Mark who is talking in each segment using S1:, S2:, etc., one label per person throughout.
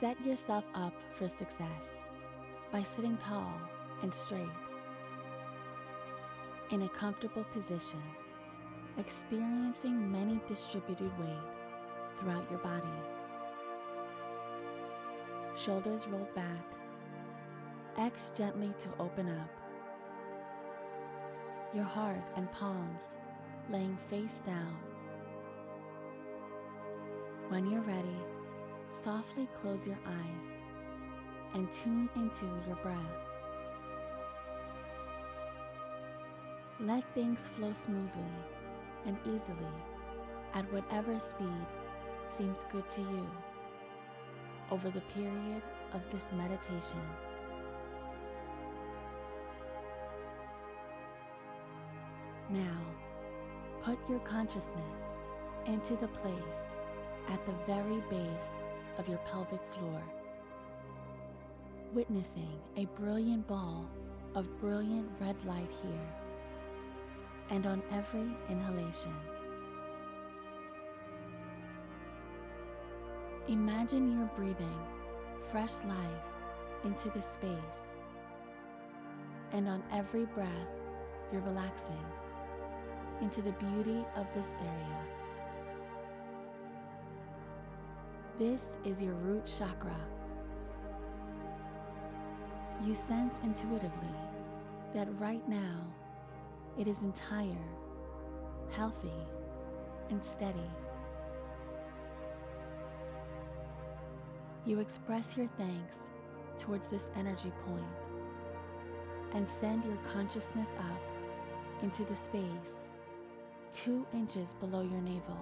S1: Set yourself up for success by sitting tall and straight in a comfortable position, experiencing many distributed weight throughout your body. Shoulders rolled back. X gently to open up. Your heart and palms laying face down. When you're ready, softly close your eyes and tune into your breath. Let things flow smoothly and easily at whatever speed seems good to you over the period of this meditation. Now, put your consciousness into the place at the very base of your pelvic floor, witnessing a brilliant ball of brilliant red light here and on every inhalation. Imagine you're breathing fresh life into this space, and on every breath, you're relaxing into the beauty of this area. This is your root chakra. You sense intuitively that right now it is entire, healthy, and steady. You express your thanks towards this energy point and send your consciousness up into the space two inches below your navel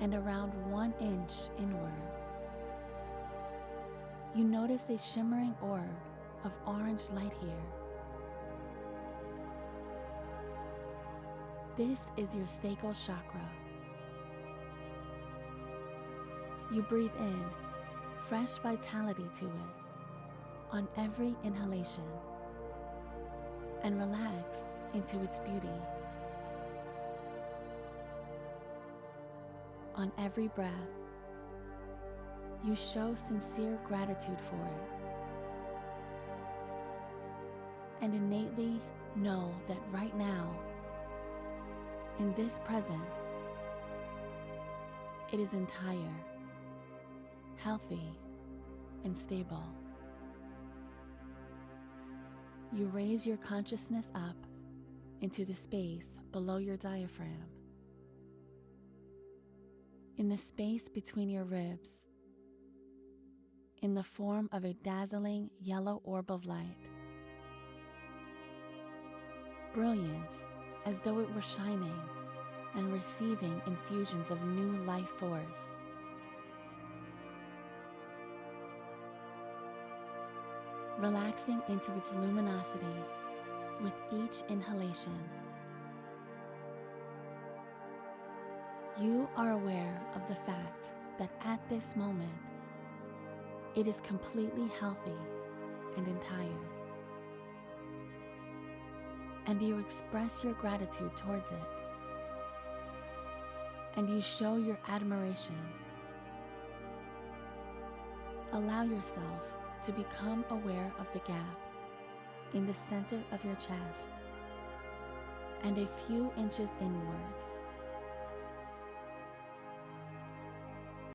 S1: and around one inch inwards. You notice a shimmering orb of orange light here. This is your sacral chakra. You breathe in fresh vitality to it on every inhalation and relax into its beauty. On every breath, you show sincere gratitude for it. And innately know that right now, in this present, it is entire, healthy, and stable. You raise your consciousness up into the space below your diaphragm in the space between your ribs, in the form of a dazzling yellow orb of light. Brilliance as though it were shining and receiving infusions of new life force. Relaxing into its luminosity with each inhalation. You are aware of the fact that at this moment, it is completely healthy and entire. And you express your gratitude towards it. And you show your admiration. Allow yourself to become aware of the gap in the center of your chest and a few inches inwards